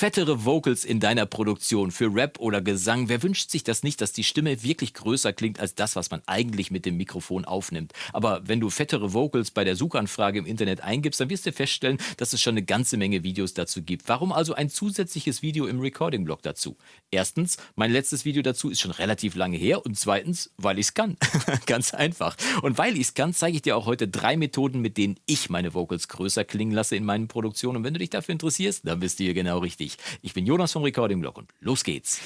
Fettere Vocals in deiner Produktion für Rap oder Gesang. Wer wünscht sich das nicht, dass die Stimme wirklich größer klingt als das, was man eigentlich mit dem Mikrofon aufnimmt? Aber wenn du fettere Vocals bei der Suchanfrage im Internet eingibst, dann wirst du feststellen, dass es schon eine ganze Menge Videos dazu gibt. Warum also ein zusätzliches Video im Recording-Blog dazu? Erstens, mein letztes Video dazu ist schon relativ lange her und zweitens, weil ich es kann. Ganz einfach. Und weil ich es kann, zeige ich dir auch heute drei Methoden, mit denen ich meine Vocals größer klingen lasse in meinen Produktionen. Und wenn du dich dafür interessierst, dann bist du hier genau richtig. Ich bin Jonas vom Recording Blog und los geht's.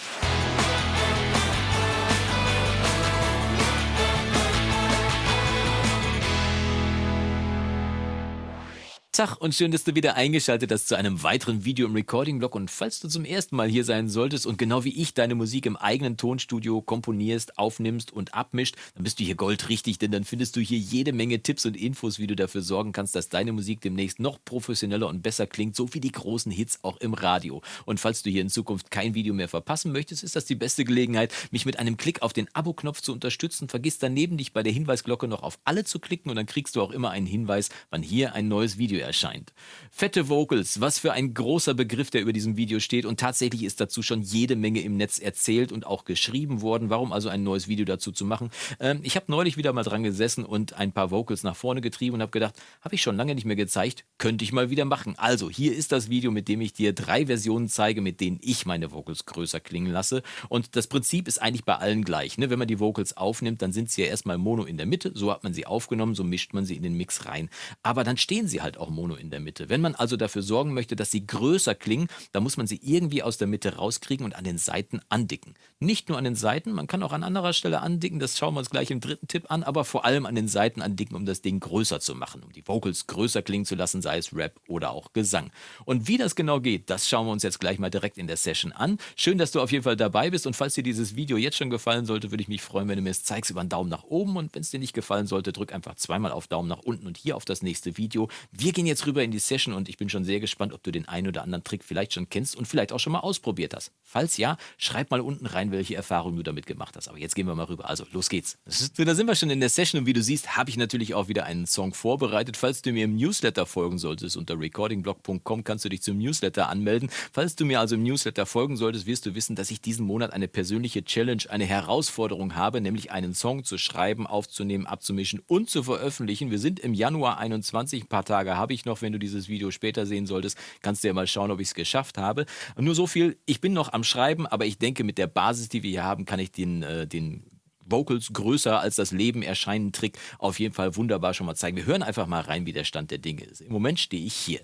Tag und schön, dass du wieder eingeschaltet hast zu einem weiteren Video im Recording-Blog. Und falls du zum ersten Mal hier sein solltest und genau wie ich deine Musik im eigenen Tonstudio komponierst, aufnimmst und abmischt, dann bist du hier goldrichtig, denn dann findest du hier jede Menge Tipps und Infos, wie du dafür sorgen kannst, dass deine Musik demnächst noch professioneller und besser klingt, so wie die großen Hits auch im Radio. Und falls du hier in Zukunft kein Video mehr verpassen möchtest, ist das die beste Gelegenheit, mich mit einem Klick auf den Abo-Knopf zu unterstützen. Vergiss daneben dich bei der Hinweisglocke noch auf alle zu klicken und dann kriegst du auch immer einen Hinweis, wann hier ein neues Video erscheint. Fette Vocals, was für ein großer Begriff, der über diesem Video steht und tatsächlich ist dazu schon jede Menge im Netz erzählt und auch geschrieben worden. Warum also ein neues Video dazu zu machen? Ähm, ich habe neulich wieder mal dran gesessen und ein paar Vocals nach vorne getrieben und habe gedacht, habe ich schon lange nicht mehr gezeigt, könnte ich mal wieder machen. Also, hier ist das Video, mit dem ich dir drei Versionen zeige, mit denen ich meine Vocals größer klingen lasse. Und das Prinzip ist eigentlich bei allen gleich. Ne? Wenn man die Vocals aufnimmt, dann sind sie ja erstmal mono in der Mitte, so hat man sie aufgenommen, so mischt man sie in den Mix rein. Aber dann stehen sie halt auch mono in der Mitte. Wenn man also dafür sorgen möchte, dass sie größer klingen, dann muss man sie irgendwie aus der Mitte rauskriegen und an den Seiten andicken. Nicht nur an den Seiten, man kann auch an anderer Stelle andicken, das schauen wir uns gleich im dritten Tipp an, aber vor allem an den Seiten andicken, um das Ding größer zu machen, um die Vocals größer klingen zu lassen, sei es Rap oder auch Gesang. Und wie das genau geht, das schauen wir uns jetzt gleich mal direkt in der Session an. Schön, dass du auf jeden Fall dabei bist und falls dir dieses Video jetzt schon gefallen sollte, würde ich mich freuen, wenn du mir es zeigst über einen Daumen nach oben und wenn es dir nicht gefallen sollte, drück einfach zweimal auf Daumen nach unten und hier auf das nächste Video. Wir gehen jetzt rüber in die Session und ich bin schon sehr gespannt, ob du den einen oder anderen Trick vielleicht schon kennst und vielleicht auch schon mal ausprobiert hast. Falls ja, schreib mal unten rein, welche Erfahrungen du damit gemacht hast. Aber jetzt gehen wir mal rüber. Also, los geht's. Da sind wir schon in der Session und wie du siehst, habe ich natürlich auch wieder einen Song vorbereitet. Falls du mir im Newsletter folgen solltest, unter recordingblog.com kannst du dich zum Newsletter anmelden. Falls du mir also im Newsletter folgen solltest, wirst du wissen, dass ich diesen Monat eine persönliche Challenge, eine Herausforderung habe, nämlich einen Song zu schreiben, aufzunehmen, abzumischen und zu veröffentlichen. Wir sind im Januar 21, ein paar Tage habe ich noch, wenn du dieses Video später sehen solltest, kannst du ja mal schauen, ob ich es geschafft habe. Nur so viel, ich bin noch am Schreiben, aber ich denke, mit der Basis, die wir hier haben, kann ich den, äh, den Vocals größer als das Leben erscheinen Trick auf jeden Fall wunderbar schon mal zeigen. Wir hören einfach mal rein, wie der Stand der Dinge ist. Im Moment stehe ich hier.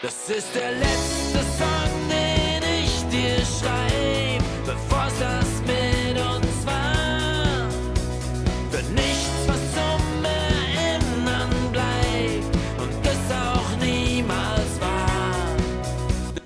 Das ist der letzte Song, den ich dir schreibe, bevor es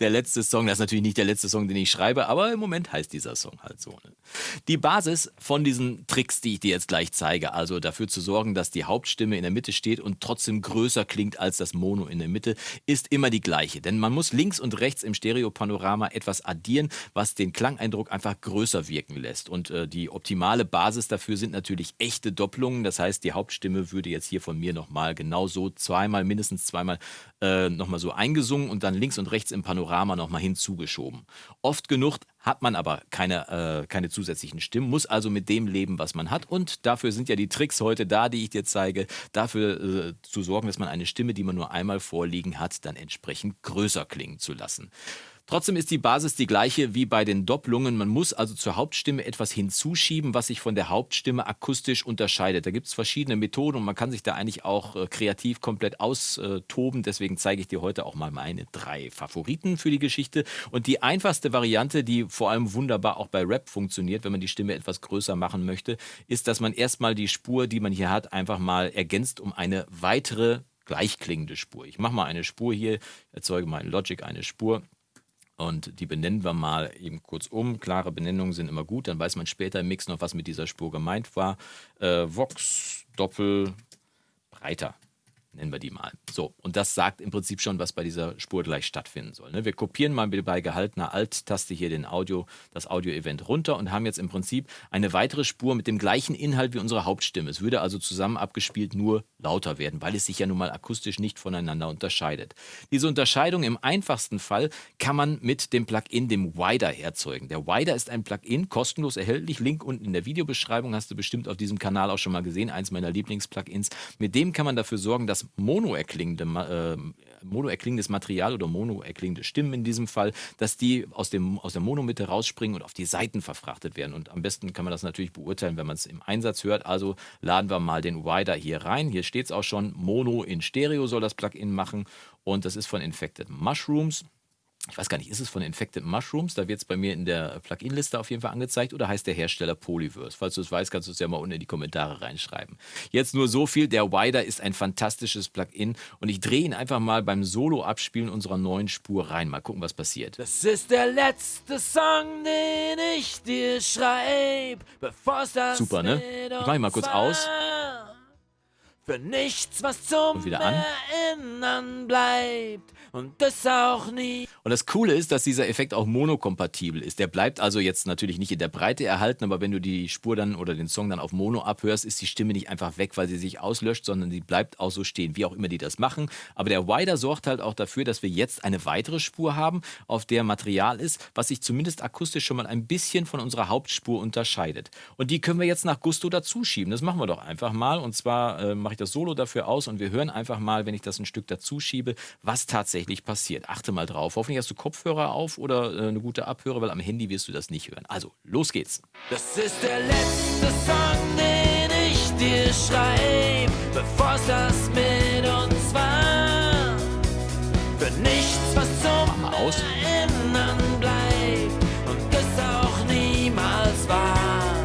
der letzte Song, das ist natürlich nicht der letzte Song, den ich schreibe, aber im Moment heißt dieser Song halt so. Ne? Die Basis von diesen Tricks, die ich dir jetzt gleich zeige, also dafür zu sorgen, dass die Hauptstimme in der Mitte steht und trotzdem größer klingt als das Mono in der Mitte, ist immer die gleiche. Denn man muss links und rechts im Stereopanorama etwas addieren, was den Klangeindruck einfach größer wirken lässt. Und äh, die optimale Basis dafür sind natürlich echte Doppelungen. Das heißt, die Hauptstimme würde jetzt hier von mir nochmal genau so zweimal, mindestens zweimal äh, nochmal so eingesungen und dann links und rechts im Panorama nochmal hinzugeschoben. Oft genug hat man aber keine, äh, keine zusätzlichen Stimmen, muss also mit dem leben, was man hat. Und dafür sind ja die Tricks heute da, die ich dir zeige, dafür äh, zu sorgen, dass man eine Stimme, die man nur einmal vorliegen hat, dann entsprechend größer klingen zu lassen. Trotzdem ist die Basis die gleiche wie bei den Doppelungen. Man muss also zur Hauptstimme etwas hinzuschieben, was sich von der Hauptstimme akustisch unterscheidet. Da gibt es verschiedene Methoden und man kann sich da eigentlich auch äh, kreativ komplett austoben. Deswegen zeige ich dir heute auch mal meine drei Favoriten für die Geschichte. Und die einfachste Variante, die vor allem wunderbar auch bei Rap funktioniert, wenn man die Stimme etwas größer machen möchte, ist, dass man erstmal die Spur, die man hier hat, einfach mal ergänzt um eine weitere gleichklingende Spur. Ich mache mal eine Spur hier, erzeuge mal in Logic eine Spur und die benennen wir mal eben kurz um. Klare Benennungen sind immer gut, dann weiß man später im Mix noch, was mit dieser Spur gemeint war. Äh, Vox Doppel breiter. Nennen wir die mal. So, und das sagt im Prinzip schon, was bei dieser Spur gleich stattfinden soll. Ne? Wir kopieren mal bei gehaltener Alt-Taste hier den Audio, das Audio-Event runter und haben jetzt im Prinzip eine weitere Spur mit dem gleichen Inhalt wie unsere Hauptstimme. Es würde also zusammen abgespielt nur lauter werden, weil es sich ja nun mal akustisch nicht voneinander unterscheidet. Diese Unterscheidung im einfachsten Fall kann man mit dem Plugin, dem Wider, erzeugen. Der Wider ist ein Plugin, kostenlos erhältlich. Link unten in der Videobeschreibung hast du bestimmt auf diesem Kanal auch schon mal gesehen, eins meiner Lieblings-Plugins. Mit dem kann man dafür sorgen, dass mono erklingende, äh, mono erklingendes Material oder mono erklingende Stimmen in diesem Fall, dass die aus, dem, aus der Monomitte rausspringen und auf die Seiten verfrachtet werden. Und am besten kann man das natürlich beurteilen, wenn man es im Einsatz hört. Also laden wir mal den Wider hier rein. Hier steht es auch schon, Mono in Stereo soll das Plugin machen. Und das ist von Infected Mushrooms ich weiß gar nicht, ist es von Infected Mushrooms? Da wird es bei mir in der Plugin-Liste auf jeden Fall angezeigt oder heißt der Hersteller Polyverse? Falls du es weißt, kannst du es ja mal unten in die Kommentare reinschreiben. Jetzt nur so viel, der Wider ist ein fantastisches Plugin und ich drehe ihn einfach mal beim Solo-Abspielen unserer neuen Spur rein. Mal gucken, was passiert. Das ist der letzte Song, den ich dir schreibe, bevor das Super, ne? Ich mache ihn mal kurz aus. Für nichts, was zum Und wieder an. Erinnern bleibt und das auch nie. Und das Coole ist, dass dieser Effekt auch monokompatibel ist. Der bleibt also jetzt natürlich nicht in der Breite erhalten, aber wenn du die Spur dann oder den Song dann auf Mono abhörst, ist die Stimme nicht einfach weg, weil sie sich auslöscht, sondern sie bleibt auch so stehen, wie auch immer die das machen. Aber der Wider sorgt halt auch dafür, dass wir jetzt eine weitere Spur haben, auf der Material ist, was sich zumindest akustisch schon mal ein bisschen von unserer Hauptspur unterscheidet. Und die können wir jetzt nach Gusto dazuschieben. Das machen wir doch einfach mal. Und zwar äh, mache ich das Solo dafür aus und wir hören einfach mal, wenn ich das ein Stück dazuschiebe, was tatsächlich passiert. Achte mal drauf. Hoffentlich hast du Kopfhörer auf oder äh, eine gute Abhörer, weil am Handy wirst du das nicht hören. Also, los geht's. Das ist der letzte Song, den ich dir schreibe, bevor es das mit uns war. Für nichts, was zum mal aus. Erinnern bleibt und das auch niemals war.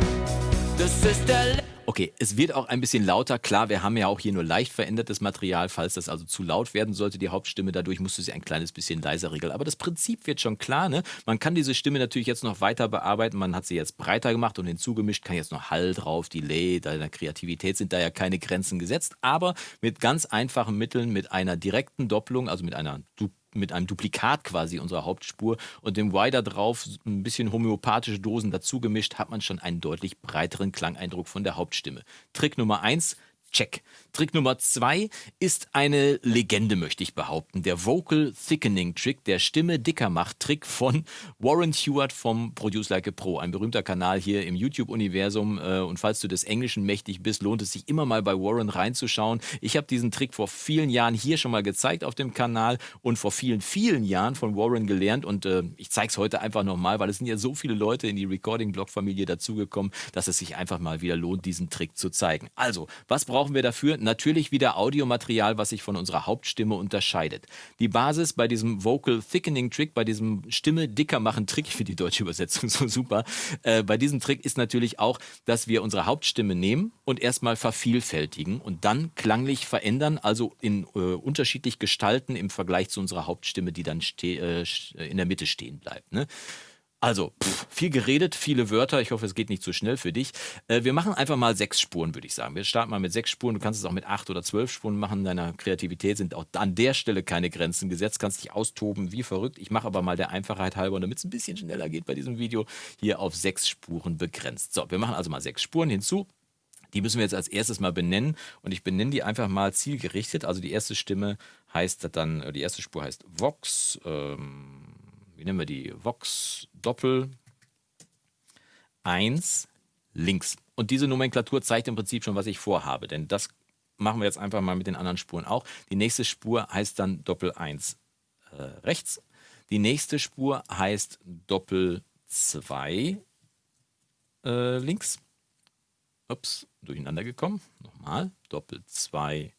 Das ist der letzte Okay, es wird auch ein bisschen lauter. Klar, wir haben ja auch hier nur leicht verändertes Material. Falls das also zu laut werden sollte, die Hauptstimme, dadurch musst du sie ein kleines bisschen leiser regeln. Aber das Prinzip wird schon klar. Ne? Man kann diese Stimme natürlich jetzt noch weiter bearbeiten. Man hat sie jetzt breiter gemacht und hinzugemischt, kann jetzt noch Hall drauf, Delay. Deiner Kreativität sind da ja keine Grenzen gesetzt. Aber mit ganz einfachen Mitteln, mit einer direkten Doppelung, also mit einer du mit einem Duplikat quasi unserer Hauptspur und dem Wider drauf ein bisschen homöopathische Dosen dazu gemischt, hat man schon einen deutlich breiteren Klangeindruck von der Hauptstimme. Trick Nummer eins. Check. Trick Nummer zwei ist eine Legende, möchte ich behaupten. Der Vocal Thickening Trick, der Stimme dicker macht Trick von Warren Stewart vom Produce Like a Pro, ein berühmter Kanal hier im YouTube-Universum. Äh, Und falls du des Englischen mächtig bist, lohnt es sich immer mal bei Warren reinzuschauen. Ich habe diesen Trick vor vielen Jahren hier schon mal gezeigt auf dem Kanal und vor vielen, vielen Jahren von Warren gelernt. Und äh, ich zeige es heute einfach nochmal, weil es sind ja so viele Leute in die Recording-Blog-Familie dazugekommen, dass es sich einfach mal wieder lohnt, diesen Trick zu zeigen. Also, was brauchen wir dafür? Natürlich wieder Audiomaterial, was sich von unserer Hauptstimme unterscheidet. Die Basis bei diesem Vocal Thickening Trick, bei diesem Stimme dicker machen Trick, ich finde die deutsche Übersetzung so super, äh, bei diesem Trick ist natürlich auch, dass wir unsere Hauptstimme nehmen und erstmal vervielfältigen und dann klanglich verändern, also in äh, unterschiedlich gestalten im Vergleich zu unserer Hauptstimme, die dann äh, in der Mitte stehen bleibt. Ne? Also, pff, viel geredet, viele Wörter. Ich hoffe, es geht nicht zu schnell für dich. Äh, wir machen einfach mal sechs Spuren, würde ich sagen. Wir starten mal mit sechs Spuren. Du kannst es auch mit acht oder zwölf Spuren machen. Deiner Kreativität sind auch an der Stelle keine Grenzen gesetzt. Kannst dich austoben wie verrückt. Ich mache aber mal der Einfachheit halber, damit es ein bisschen schneller geht bei diesem Video, hier auf sechs Spuren begrenzt. So, wir machen also mal sechs Spuren hinzu. Die müssen wir jetzt als erstes mal benennen und ich benenne die einfach mal zielgerichtet. Also die erste Stimme heißt dann, die erste Spur heißt Vox. Ähm, wie nennen wir die? Vox Doppel 1 links. Und diese Nomenklatur zeigt im Prinzip schon, was ich vorhabe, denn das machen wir jetzt einfach mal mit den anderen Spuren auch. Die nächste Spur heißt dann Doppel 1 äh, rechts. Die nächste Spur heißt Doppel 2 äh, links. Ups, durcheinander gekommen. Nochmal, Doppel 2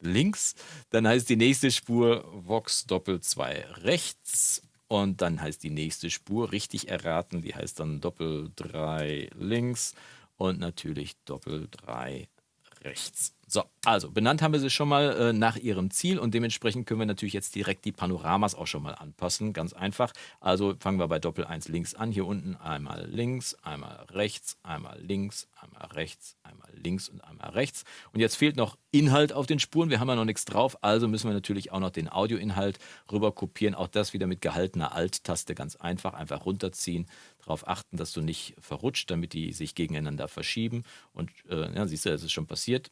links. Dann heißt die nächste Spur Vox Doppel 2 rechts. Und dann heißt die nächste Spur richtig erraten, die heißt dann Doppel 3 links und natürlich Doppel 3 rechts. So, also benannt haben wir sie schon mal äh, nach ihrem Ziel und dementsprechend können wir natürlich jetzt direkt die Panoramas auch schon mal anpassen. Ganz einfach. Also fangen wir bei Doppel 1 links an. Hier unten einmal links, einmal rechts, einmal links, einmal rechts, einmal links und einmal rechts. Und jetzt fehlt noch Inhalt auf den Spuren. Wir haben ja noch nichts drauf, also müssen wir natürlich auch noch den Audioinhalt rüber kopieren. Auch das wieder mit gehaltener Alt-Taste ganz einfach. Einfach runterziehen, darauf achten, dass du nicht verrutscht, damit die sich gegeneinander verschieben. Und äh, ja, siehst du, das ist schon passiert.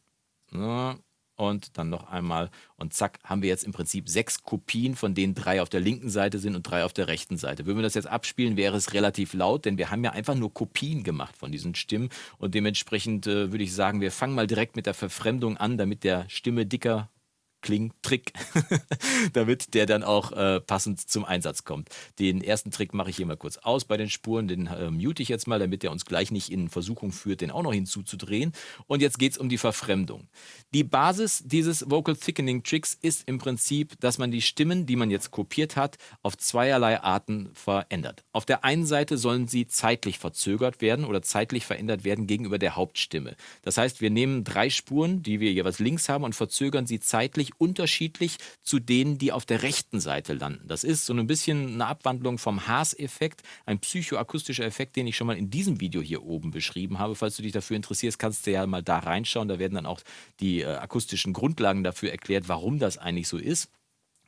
Und dann noch einmal. Und zack, haben wir jetzt im Prinzip sechs Kopien, von denen drei auf der linken Seite sind und drei auf der rechten Seite. Würden wir das jetzt abspielen, wäre es relativ laut, denn wir haben ja einfach nur Kopien gemacht von diesen Stimmen. Und dementsprechend äh, würde ich sagen, wir fangen mal direkt mit der Verfremdung an, damit der Stimme dicker Kling-Trick, damit der dann auch äh, passend zum Einsatz kommt. Den ersten Trick mache ich hier mal kurz aus bei den Spuren, den äh, mute ich jetzt mal, damit der uns gleich nicht in Versuchung führt, den auch noch hinzuzudrehen. Und jetzt geht es um die Verfremdung. Die Basis dieses Vocal Thickening Tricks ist im Prinzip, dass man die Stimmen, die man jetzt kopiert hat, auf zweierlei Arten verändert. Auf der einen Seite sollen sie zeitlich verzögert werden oder zeitlich verändert werden gegenüber der Hauptstimme. Das heißt, wir nehmen drei Spuren, die wir jeweils links haben und verzögern sie zeitlich unterschiedlich zu denen, die auf der rechten Seite landen. Das ist so ein bisschen eine Abwandlung vom Haas-Effekt, ein psychoakustischer Effekt, den ich schon mal in diesem Video hier oben beschrieben habe. Falls du dich dafür interessierst, kannst du ja mal da reinschauen. Da werden dann auch die äh, akustischen Grundlagen dafür erklärt, warum das eigentlich so ist.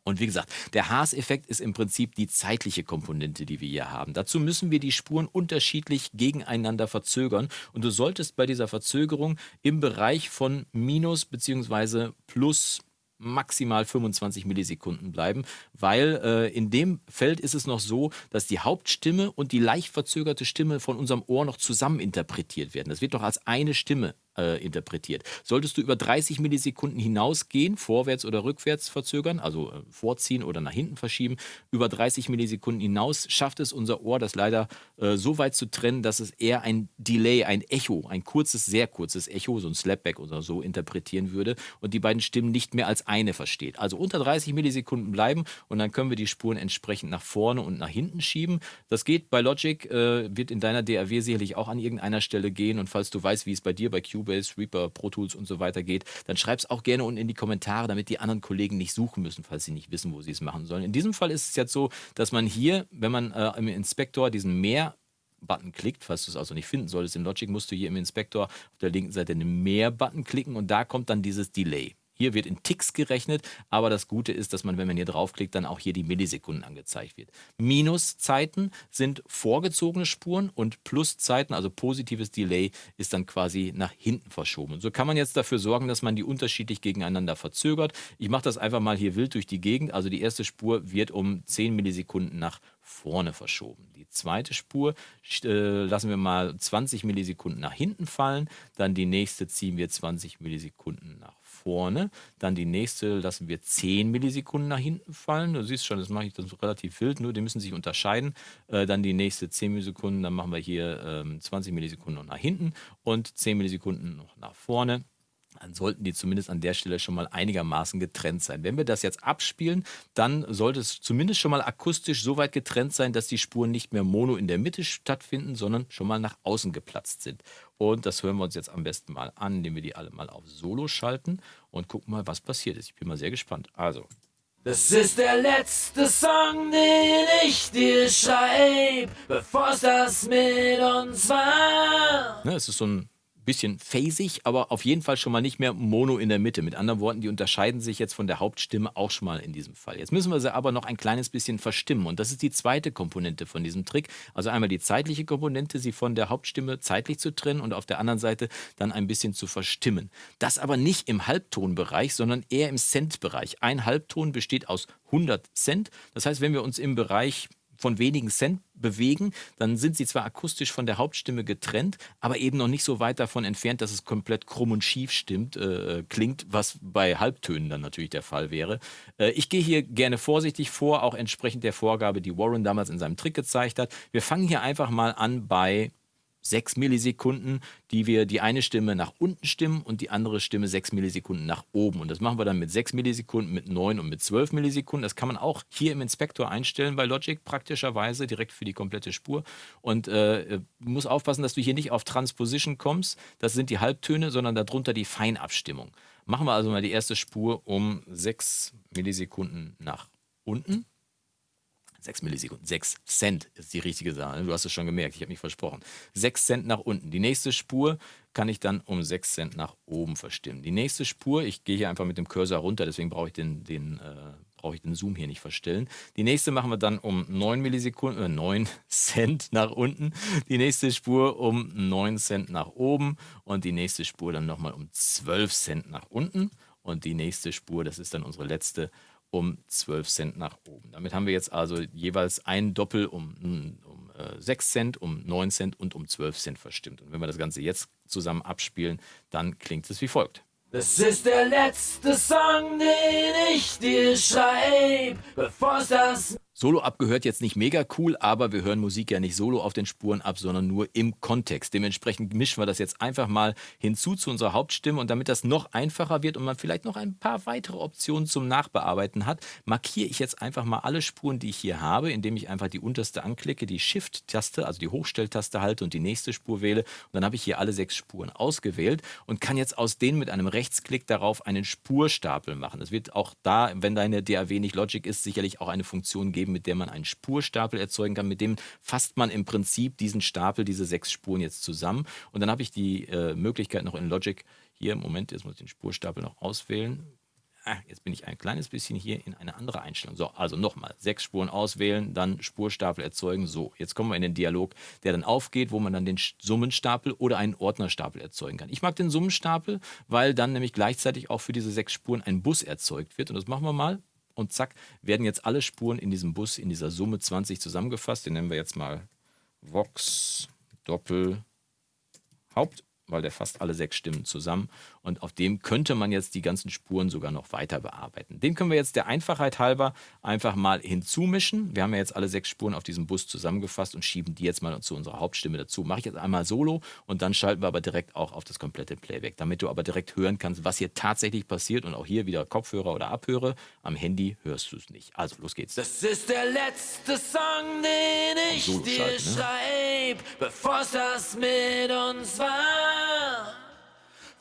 Und wie gesagt, der Haas-Effekt ist im Prinzip die zeitliche Komponente, die wir hier haben. Dazu müssen wir die Spuren unterschiedlich gegeneinander verzögern. Und du solltest bei dieser Verzögerung im Bereich von minus bzw. plus maximal 25 Millisekunden bleiben, weil äh, in dem Feld ist es noch so, dass die Hauptstimme und die leicht verzögerte Stimme von unserem Ohr noch zusammen interpretiert werden. Das wird doch als eine Stimme äh, interpretiert. Solltest du über 30 Millisekunden hinausgehen, vorwärts oder rückwärts verzögern, also äh, vorziehen oder nach hinten verschieben, über 30 Millisekunden hinaus schafft es unser Ohr, das leider äh, so weit zu trennen, dass es eher ein Delay, ein Echo, ein kurzes, sehr kurzes Echo, so ein Slapback oder so interpretieren würde und die beiden Stimmen nicht mehr als eine versteht. Also unter 30 Millisekunden bleiben und dann können wir die Spuren entsprechend nach vorne und nach hinten schieben. Das geht bei Logic, äh, wird in deiner DAW sicherlich auch an irgendeiner Stelle gehen und falls du weißt, wie es bei dir bei Cube Cubase, Reaper, Pro Tools und so weiter geht, dann schreib es auch gerne unten in die Kommentare, damit die anderen Kollegen nicht suchen müssen, falls sie nicht wissen, wo sie es machen sollen. In diesem Fall ist es jetzt so, dass man hier, wenn man äh, im Inspektor diesen Mehr Button klickt, falls du es also nicht finden solltest. In Logic musst du hier im Inspektor auf der linken Seite den Mehr-Button klicken und da kommt dann dieses Delay. Hier wird in Ticks gerechnet, aber das Gute ist, dass man, wenn man hier draufklickt, dann auch hier die Millisekunden angezeigt wird. Minuszeiten sind vorgezogene Spuren und Pluszeiten, also positives Delay, ist dann quasi nach hinten verschoben. So kann man jetzt dafür sorgen, dass man die unterschiedlich gegeneinander verzögert. Ich mache das einfach mal hier wild durch die Gegend. Also die erste Spur wird um 10 Millisekunden nach vorne verschoben. Die zweite Spur äh, lassen wir mal 20 Millisekunden nach hinten fallen. Dann die nächste ziehen wir 20 Millisekunden nach vorne. Dann die nächste lassen wir 10 Millisekunden nach hinten fallen. Du siehst schon, das mache ich das relativ wild, nur die müssen sich unterscheiden. Äh, dann die nächste 10 Millisekunden, dann machen wir hier ähm, 20 Millisekunden noch nach hinten und 10 Millisekunden noch nach vorne dann sollten die zumindest an der Stelle schon mal einigermaßen getrennt sein. Wenn wir das jetzt abspielen, dann sollte es zumindest schon mal akustisch so weit getrennt sein, dass die Spuren nicht mehr mono in der Mitte stattfinden, sondern schon mal nach außen geplatzt sind. Und das hören wir uns jetzt am besten mal an, indem wir die alle mal auf Solo schalten und gucken mal, was passiert ist. Ich bin mal sehr gespannt. Also. Das ist der letzte Song, den ich dir schreib, bevor es das mit uns war. Ne, es ist so ein bisschen phasig, aber auf jeden Fall schon mal nicht mehr mono in der Mitte. Mit anderen Worten, die unterscheiden sich jetzt von der Hauptstimme auch schon mal in diesem Fall. Jetzt müssen wir sie aber noch ein kleines bisschen verstimmen und das ist die zweite Komponente von diesem Trick. Also einmal die zeitliche Komponente, sie von der Hauptstimme zeitlich zu trennen und auf der anderen Seite dann ein bisschen zu verstimmen. Das aber nicht im Halbtonbereich, sondern eher im Cent-Bereich. Ein Halbton besteht aus 100 Cent. Das heißt, wenn wir uns im Bereich von wenigen Cent bewegen, dann sind sie zwar akustisch von der Hauptstimme getrennt, aber eben noch nicht so weit davon entfernt, dass es komplett krumm und schief stimmt, äh, klingt, was bei Halbtönen dann natürlich der Fall wäre. Äh, ich gehe hier gerne vorsichtig vor, auch entsprechend der Vorgabe, die Warren damals in seinem Trick gezeigt hat. Wir fangen hier einfach mal an bei 6 Millisekunden, die wir die eine Stimme nach unten stimmen und die andere Stimme 6 Millisekunden nach oben. Und das machen wir dann mit 6 Millisekunden, mit 9 und mit 12 Millisekunden. Das kann man auch hier im Inspektor einstellen bei Logic praktischerweise, direkt für die komplette Spur. Und äh, muss aufpassen, dass du hier nicht auf Transposition kommst, das sind die Halbtöne, sondern darunter die Feinabstimmung. Machen wir also mal die erste Spur um 6 Millisekunden nach unten. 6 Millisekunden, 6 Cent ist die richtige Sache. Du hast es schon gemerkt, ich habe mich versprochen. 6 Cent nach unten. Die nächste Spur kann ich dann um 6 Cent nach oben verstimmen. Die nächste Spur, ich gehe hier einfach mit dem Cursor runter, deswegen brauche ich den, den, äh, brauche ich den Zoom hier nicht verstellen. Die nächste machen wir dann um 9 Millisekunden, äh, 9 Cent nach unten. Die nächste Spur um 9 Cent nach oben und die nächste Spur dann nochmal um 12 Cent nach unten. Und die nächste Spur, das ist dann unsere letzte, um 12 Cent nach oben. Damit haben wir jetzt also jeweils ein Doppel um, um äh, 6 Cent, um 9 Cent und um 12 Cent verstimmt. Und wenn wir das Ganze jetzt zusammen abspielen, dann klingt es wie folgt. Das ist der letzte Song, den ich dir schreib, bevor es das Solo abgehört jetzt nicht mega cool, aber wir hören Musik ja nicht solo auf den Spuren ab, sondern nur im Kontext. Dementsprechend mischen wir das jetzt einfach mal hinzu zu unserer Hauptstimme und damit das noch einfacher wird und man vielleicht noch ein paar weitere Optionen zum Nachbearbeiten hat, markiere ich jetzt einfach mal alle Spuren, die ich hier habe, indem ich einfach die unterste anklicke, die Shift-Taste, also die Hochstelltaste halte und die nächste Spur wähle und dann habe ich hier alle sechs Spuren ausgewählt und kann jetzt aus denen mit einem Rechtsklick darauf einen Spurstapel machen. Das wird auch da, wenn deine DAW nicht Logic ist, sicherlich auch eine Funktion geben, geben, mit der man einen Spurstapel erzeugen kann. Mit dem fasst man im Prinzip diesen Stapel, diese sechs Spuren jetzt zusammen. Und dann habe ich die äh, Möglichkeit noch in Logic hier, Moment, jetzt muss ich den Spurstapel noch auswählen. Ah, jetzt bin ich ein kleines bisschen hier in eine andere Einstellung. So, also nochmal, sechs Spuren auswählen, dann Spurstapel erzeugen. So, jetzt kommen wir in den Dialog, der dann aufgeht, wo man dann den Summenstapel oder einen Ordnerstapel erzeugen kann. Ich mag den Summenstapel, weil dann nämlich gleichzeitig auch für diese sechs Spuren ein Bus erzeugt wird. Und das machen wir mal und zack, werden jetzt alle Spuren in diesem Bus, in dieser Summe 20 zusammengefasst. Den nennen wir jetzt mal Vox Doppel Haupt weil der fasst alle sechs Stimmen zusammen und auf dem könnte man jetzt die ganzen Spuren sogar noch weiter bearbeiten. Den können wir jetzt der Einfachheit halber einfach mal hinzumischen. Wir haben ja jetzt alle sechs Spuren auf diesem Bus zusammengefasst und schieben die jetzt mal zu unserer Hauptstimme dazu. Mache ich jetzt einmal solo und dann schalten wir aber direkt auch auf das komplette Playback, damit du aber direkt hören kannst, was hier tatsächlich passiert und auch hier wieder Kopfhörer oder Abhöre. Am Handy hörst du es nicht. Also los geht's. Das ist der letzte Song, den ich dir ne? schreib, bevor das mit uns war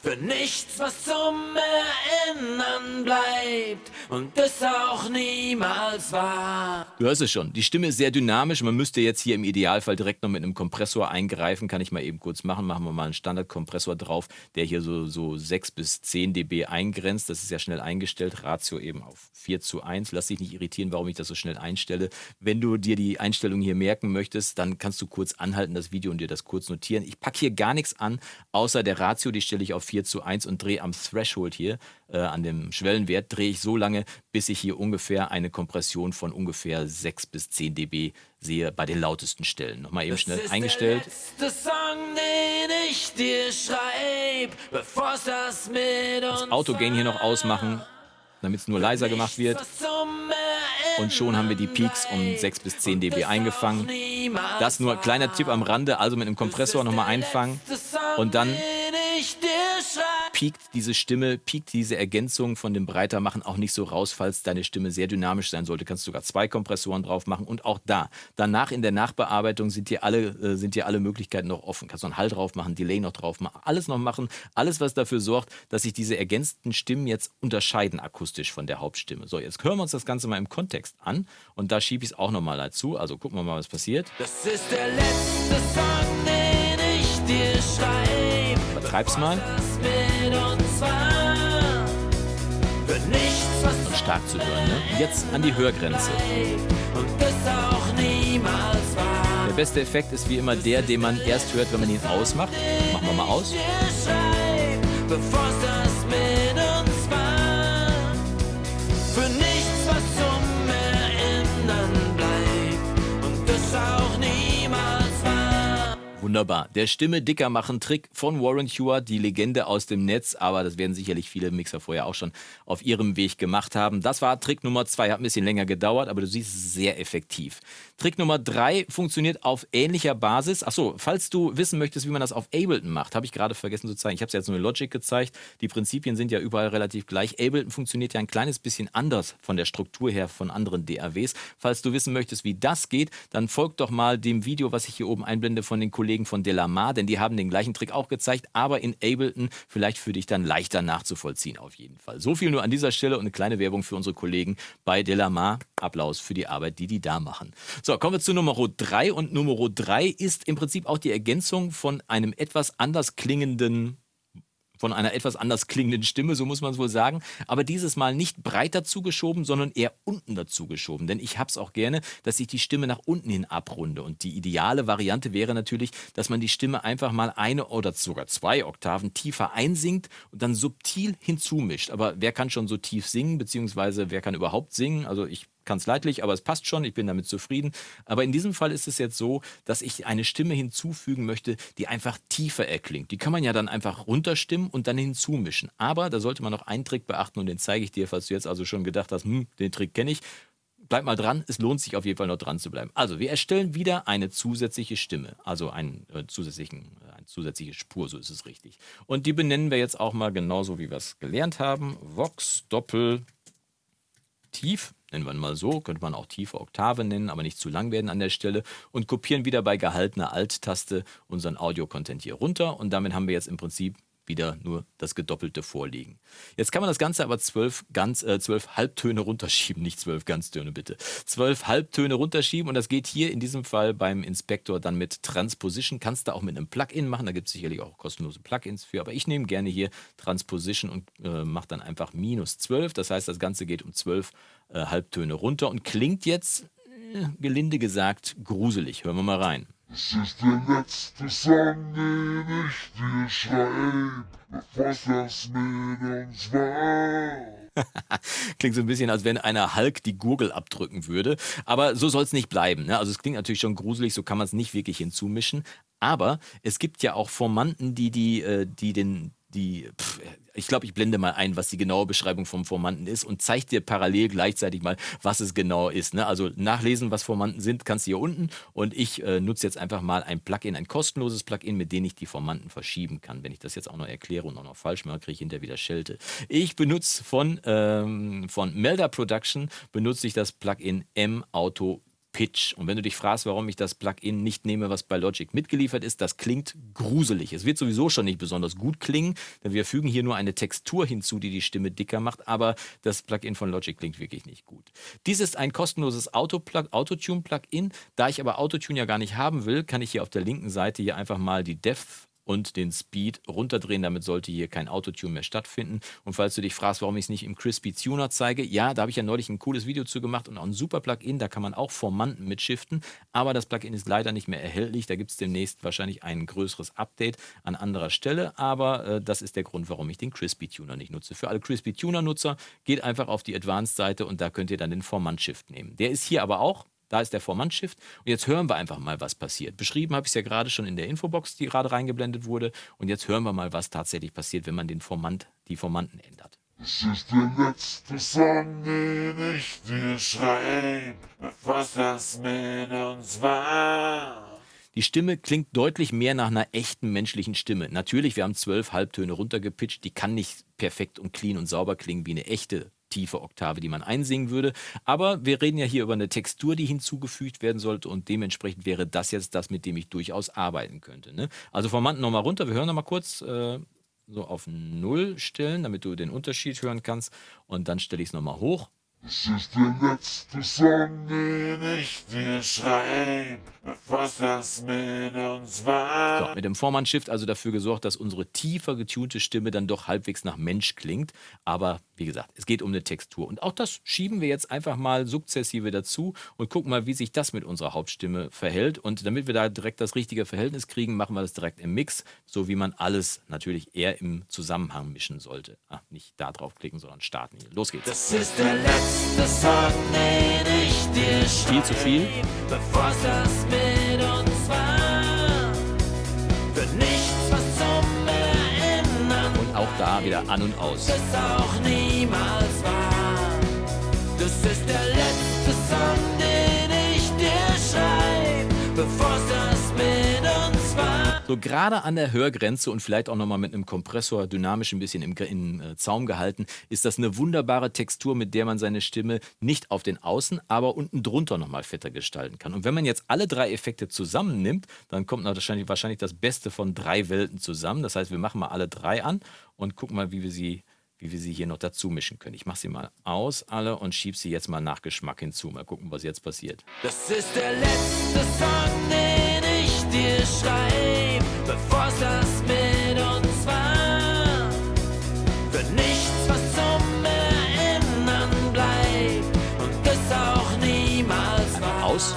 für nichts, was zum Erinnern bleibt und es auch niemals war. Du hörst es schon, die Stimme ist sehr dynamisch. Man müsste jetzt hier im Idealfall direkt noch mit einem Kompressor eingreifen. Kann ich mal eben kurz machen. Machen wir mal einen Standardkompressor drauf, der hier so, so 6 bis 10 dB eingrenzt. Das ist ja schnell eingestellt. Ratio eben auf 4 zu 1. Lass dich nicht irritieren, warum ich das so schnell einstelle. Wenn du dir die Einstellung hier merken möchtest, dann kannst du kurz anhalten, das Video und dir das kurz notieren. Ich packe hier gar nichts an, außer der Ratio, die stelle ich auf 4 4 zu 1 und drehe am Threshold hier, äh, an dem Schwellenwert, drehe ich so lange, bis ich hier ungefähr eine Kompression von ungefähr 6 bis 10 dB sehe bei den lautesten Stellen. Nochmal eben schnell das eingestellt. Song, schreib, das, das Autogain hier noch ausmachen, damit es nur leiser gemacht wird. Und schon haben wir die Peaks um 6 bis 10 dB eingefangen. Das nur kleiner Tipp am Rande, also mit einem Kompressor nochmal einfangen und dann piekt diese Stimme, piekt diese Ergänzung von dem Breitermachen auch nicht so raus, falls deine Stimme sehr dynamisch sein sollte, kannst du sogar zwei Kompressoren drauf machen und auch da. Danach in der Nachbearbeitung sind dir alle, äh, sind dir alle Möglichkeiten noch offen. Kannst du einen Hall drauf machen, Delay noch drauf machen, alles noch machen. Alles, was dafür sorgt, dass sich diese ergänzten Stimmen jetzt unterscheiden akustisch von der Hauptstimme. So, jetzt hören wir uns das Ganze mal im Kontext an und da schiebe ich es auch nochmal dazu. Also gucken wir mal, was passiert. Das ist der letzte Song, den ich dir schreibe. Übertreib's mal. Stark zu hören. Ne? Jetzt an die Hörgrenze. Der beste Effekt ist wie immer der, den man erst hört, wenn man ihn ausmacht. Machen wir mal aus. Wunderbar. Der Stimme dicker machen Trick von Warren Hewitt, die Legende aus dem Netz, aber das werden sicherlich viele Mixer vorher auch schon auf ihrem Weg gemacht haben. Das war Trick Nummer zwei, hat ein bisschen länger gedauert, aber du siehst, sehr effektiv. Trick Nummer drei funktioniert auf ähnlicher Basis. Achso, falls du wissen möchtest, wie man das auf Ableton macht, habe ich gerade vergessen zu zeigen. Ich habe es jetzt nur in Logic gezeigt. Die Prinzipien sind ja überall relativ gleich. Ableton funktioniert ja ein kleines bisschen anders von der Struktur her von anderen DAWs. Falls du wissen möchtest, wie das geht, dann folg doch mal dem Video, was ich hier oben einblende von den Kollegen Kollegen von Delamar, denn die haben den gleichen Trick auch gezeigt, aber in Ableton vielleicht für dich dann leichter nachzuvollziehen auf jeden Fall. So viel nur an dieser Stelle und eine kleine Werbung für unsere Kollegen bei Delamar. Applaus für die Arbeit, die die da machen. So, kommen wir zu Nummer 3 und Nummer 3 ist im Prinzip auch die Ergänzung von einem etwas anders klingenden von einer etwas anders klingenden Stimme, so muss man es wohl sagen. Aber dieses Mal nicht breiter zugeschoben, sondern eher unten dazu geschoben. Denn ich habe es auch gerne, dass ich die Stimme nach unten hin abrunde. Und die ideale Variante wäre natürlich, dass man die Stimme einfach mal eine oder sogar zwei Oktaven tiefer einsingt und dann subtil hinzumischt. Aber wer kann schon so tief singen, beziehungsweise wer kann überhaupt singen? Also ich leidlich, aber es passt schon, ich bin damit zufrieden. Aber in diesem Fall ist es jetzt so, dass ich eine Stimme hinzufügen möchte, die einfach tiefer erklingt. Die kann man ja dann einfach runterstimmen und dann hinzumischen. Aber da sollte man noch einen Trick beachten und den zeige ich dir, falls du jetzt also schon gedacht hast, hm, den Trick kenne ich. Bleib mal dran, es lohnt sich auf jeden Fall noch dran zu bleiben. Also, wir erstellen wieder eine zusätzliche Stimme, also einen, äh, zusätzlichen, äh, eine zusätzliche Spur, so ist es richtig. Und die benennen wir jetzt auch mal genauso, wie wir es gelernt haben. Vox Doppel Tief nennen wir mal so, könnte man auch tiefe Oktave nennen, aber nicht zu lang werden an der Stelle und kopieren wieder bei gehaltener Alt-Taste unseren Audio-Content hier runter. Und damit haben wir jetzt im Prinzip wieder nur das Gedoppelte vorliegen. Jetzt kann man das Ganze aber zwölf, ganz, äh, zwölf Halbtöne runterschieben, nicht zwölf Ganztöne bitte. Zwölf Halbtöne runterschieben und das geht hier in diesem Fall beim Inspektor dann mit Transposition. Kannst du auch mit einem Plugin machen, da gibt es sicherlich auch kostenlose Plugins für, aber ich nehme gerne hier Transposition und äh, mache dann einfach minus zwölf. Das heißt, das Ganze geht um zwölf äh, Halbtöne runter und klingt jetzt, äh, gelinde gesagt, gruselig. Hören wir mal rein. Es ist der letzte Song, den ich dir schreib, bevor das mit uns war. klingt so ein bisschen, als wenn einer Hulk die Gurgel abdrücken würde. Aber so soll es nicht bleiben. Ne? Also es klingt natürlich schon gruselig, so kann man es nicht wirklich hinzumischen. Aber es gibt ja auch Formanten, die, die, äh, die den, die, pff, ich glaube, ich blende mal ein, was die genaue Beschreibung vom Formanten ist und zeige dir parallel gleichzeitig mal, was es genau ist. Ne? Also nachlesen, was Formanten sind, kannst du hier unten und ich äh, nutze jetzt einfach mal ein Plugin, ein kostenloses Plugin, mit dem ich die Formanten verschieben kann. Wenn ich das jetzt auch noch erkläre und auch noch falsch mache, kriege ich hinterher wieder Schelte. Ich benutze von, ähm, von Melda Production, benutze ich das Plugin M-Auto Pitch. Und wenn du dich fragst, warum ich das Plugin nicht nehme, was bei Logic mitgeliefert ist, das klingt gruselig. Es wird sowieso schon nicht besonders gut klingen, denn wir fügen hier nur eine Textur hinzu, die die Stimme dicker macht, aber das Plugin von Logic klingt wirklich nicht gut. Dies ist ein kostenloses Autotune-Plugin. Da ich aber Autotune ja gar nicht haben will, kann ich hier auf der linken Seite hier einfach mal die Depth und den Speed runterdrehen. Damit sollte hier kein Autotune mehr stattfinden. Und falls du dich fragst, warum ich es nicht im Crispy Tuner zeige, ja, da habe ich ja neulich ein cooles Video zu gemacht und auch ein super Plugin. Da kann man auch Formanten mitschiften, aber das Plugin ist leider nicht mehr erhältlich. Da gibt es demnächst wahrscheinlich ein größeres Update an anderer Stelle, aber äh, das ist der Grund, warum ich den Crispy Tuner nicht nutze. Für alle Crispy Tuner Nutzer geht einfach auf die Advanced-Seite und da könnt ihr dann den Formant-Shift nehmen. Der ist hier aber auch da ist der Vormann-Shift. Und jetzt hören wir einfach mal, was passiert. Beschrieben habe ich es ja gerade schon in der Infobox, die gerade reingeblendet wurde. Und jetzt hören wir mal, was tatsächlich passiert, wenn man den Formant, die Formanten ändert. Es ist der letzte Song, den ich dir schreib, bevor das mit uns war. Die Stimme klingt deutlich mehr nach einer echten menschlichen Stimme. Natürlich, wir haben zwölf Halbtöne runtergepitcht, die kann nicht perfekt und clean und sauber klingen wie eine echte tiefe Oktave, die man einsingen würde. Aber wir reden ja hier über eine Textur, die hinzugefügt werden sollte und dementsprechend wäre das jetzt das, mit dem ich durchaus arbeiten könnte. Ne? Also Formanten nochmal runter, wir hören nochmal kurz äh, so auf Null stellen, damit du den Unterschied hören kannst und dann stelle ich es nochmal hoch. Es ist der letzte Song, den ich dir schreib, bevor das mit uns war. So, mit dem Vormann-Shift also dafür gesorgt, dass unsere tiefer getunte Stimme dann doch halbwegs nach Mensch klingt. Aber wie gesagt, es geht um eine Textur. Und auch das schieben wir jetzt einfach mal sukzessive dazu und gucken mal, wie sich das mit unserer Hauptstimme verhält. Und damit wir da direkt das richtige Verhältnis kriegen, machen wir das direkt im Mix, so wie man alles natürlich eher im Zusammenhang mischen sollte. Ah, nicht da draufklicken, sondern starten hier. Los geht's. Das ist der letzte Song, den ich dir Viel zu viel. bevor das mit uns war. Für da wieder an und aus. es auch niemals war. Das ist der So gerade an der Hörgrenze und vielleicht auch nochmal mit einem Kompressor dynamisch ein bisschen im, im äh, Zaum gehalten, ist das eine wunderbare Textur, mit der man seine Stimme nicht auf den Außen, aber unten drunter nochmal fetter gestalten kann. Und wenn man jetzt alle drei Effekte zusammennimmt, dann kommt wahrscheinlich, wahrscheinlich das Beste von drei Welten zusammen. Das heißt, wir machen mal alle drei an und gucken mal, wie wir sie wie wir sie hier noch dazu mischen können. Ich mache sie mal aus, alle, und schiebe sie jetzt mal nach Geschmack hinzu. Mal gucken, was jetzt passiert. Das ist der letzte Song, dir schreibe, bevor es das mit uns war. Für nichts, was zum Erinnern bleibt und das auch niemals war. Aus.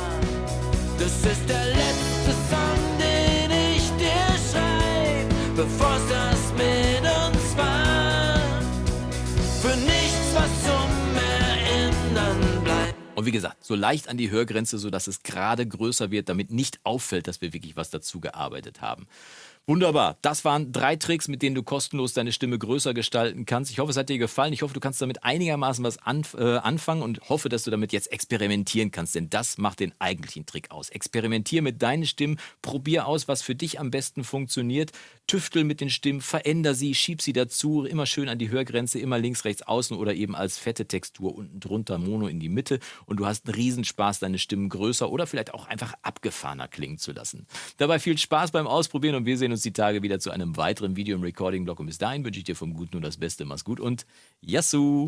Das ist der letzte Song, den ich dir schreibe, bevor es das wie gesagt, so leicht an die Hörgrenze, sodass es gerade größer wird, damit nicht auffällt, dass wir wirklich was dazu gearbeitet haben. Wunderbar. Das waren drei Tricks, mit denen du kostenlos deine Stimme größer gestalten kannst. Ich hoffe, es hat dir gefallen. Ich hoffe, du kannst damit einigermaßen was anf äh, anfangen und hoffe, dass du damit jetzt experimentieren kannst, denn das macht den eigentlichen Trick aus. Experimentier mit deinen Stimmen, probier aus, was für dich am besten funktioniert. Tüftel mit den Stimmen, veränder sie, schieb sie dazu, immer schön an die Hörgrenze, immer links, rechts, außen oder eben als fette Textur unten drunter, Mono in die Mitte und du hast einen Riesenspaß, deine Stimmen größer oder vielleicht auch einfach abgefahrener klingen zu lassen. Dabei viel Spaß beim Ausprobieren und wir sehen uns die Tage wieder zu einem weiteren Video im Recording-Blog und bis dahin wünsche ich dir vom Guten nur das Beste. Mach's gut und Yassou!